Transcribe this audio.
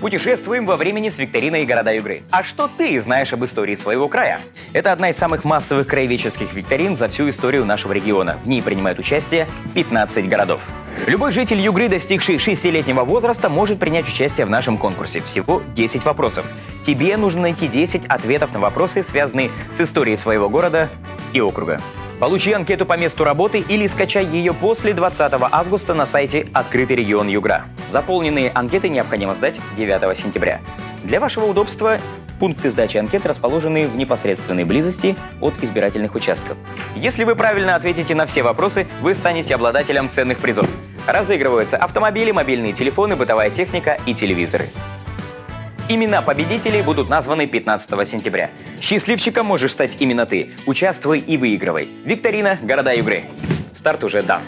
Путешествуем во времени с викториной «Города Югры». А что ты знаешь об истории своего края? Это одна из самых массовых краеведческих викторин за всю историю нашего региона. В ней принимают участие 15 городов. Любой житель Югры, достигший 6-летнего возраста, может принять участие в нашем конкурсе. Всего 10 вопросов. Тебе нужно найти 10 ответов на вопросы, связанные с историей своего города и округа. Получи анкету по месту работы или скачай ее после 20 августа на сайте «Открытый регион Югра». Заполненные анкеты необходимо сдать 9 сентября. Для вашего удобства пункты сдачи анкет расположены в непосредственной близости от избирательных участков. Если вы правильно ответите на все вопросы, вы станете обладателем ценных призов. Разыгрываются автомобили, мобильные телефоны, бытовая техника и телевизоры. Имена победителей будут названы 15 сентября. Счастливчиком можешь стать именно ты. Участвуй и выигрывай. Викторина «Города Югры». Старт уже дан.